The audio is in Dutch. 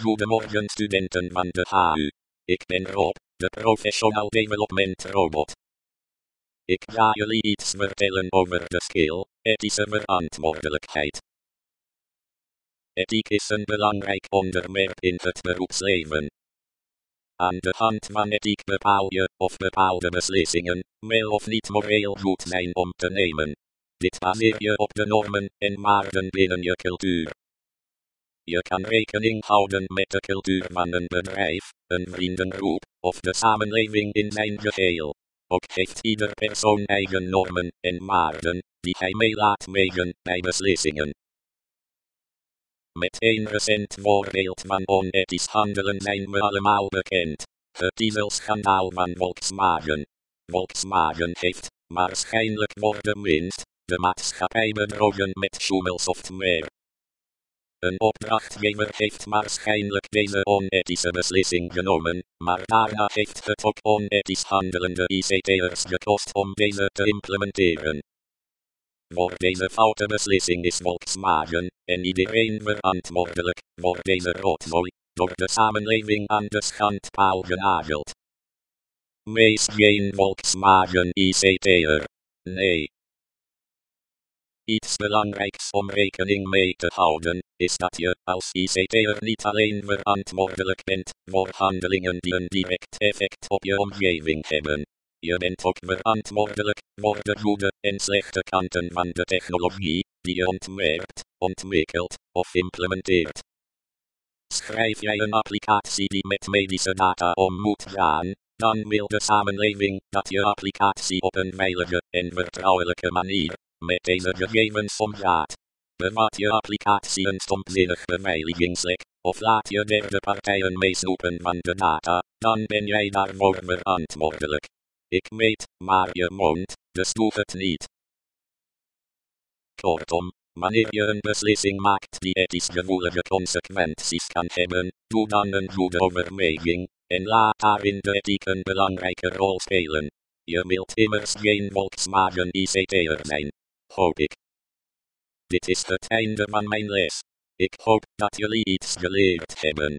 Goedemorgen studenten van de HU. Ik ben Rob, de Professional Development Robot. Ik ga jullie iets vertellen over de skill, ethische verantwoordelijkheid. Ethiek is een belangrijk onderwerp in het beroepsleven. Aan de hand van ethiek bepaal je of bepaalde beslissingen wel of niet moreel goed zijn om te nemen. Dit baseer je op de normen en waarden binnen je cultuur. Je kan rekening houden met de cultuur van een bedrijf, een vriendengroep of de samenleving in zijn geheel. Ook heeft ieder persoon eigen normen en waarden die hij mee laat megen bij beslissingen. Met een recent voorbeeld van onethisch handelen zijn we allemaal bekend. Het dieselschandaal van Volkswagen. Volkswagen heeft, waarschijnlijk voor de winst, de maatschappij bedrogen met schommelsoftware. Een opdrachtgever heeft waarschijnlijk deze onethische beslissing genomen, maar daarna heeft het ook onethisch handelende ICT'ers gekost om deze te implementeren. Voor deze foute beslissing is Volkswagen, en iedereen verantwoordelijk, voor deze rotzooi, door de samenleving aan de schandpaal genageld. Wees geen Volkswagen ICT'er. Nee. Iets belangrijks om rekening mee te houden, is dat je als ICT'er niet alleen verantwoordelijk bent voor handelingen die een direct effect op je omgeving hebben. Je bent ook verantwoordelijk voor de goede en slechte kanten van de technologie die je ontwerpt, ontwikkelt of implementeert. Schrijf jij een applicatie die met medische data om moet gaan, dan wil de samenleving dat je applicatie op een veilige en vertrouwelijke manier met deze gegevens omgaat. Bevat je applicatie een stomzinnig beveiligingslek, of laat je derde partijen meesnoepen van de data, dan ben jij daarvoor verantwoordelijk. Ik weet, maar je mond, dus doe het niet. Kortom, wanneer je een beslissing maakt die ethisch gevoelige consequenties kan hebben, doe dan een goede overweging, en laat daarin de ethiek een belangrijke rol spelen. Je wilt immers geen Volkswagen ICT'er zijn. Hoop ik. Dit is het einde van mijn les. Ik hoop dat jullie iets geleerd hebben.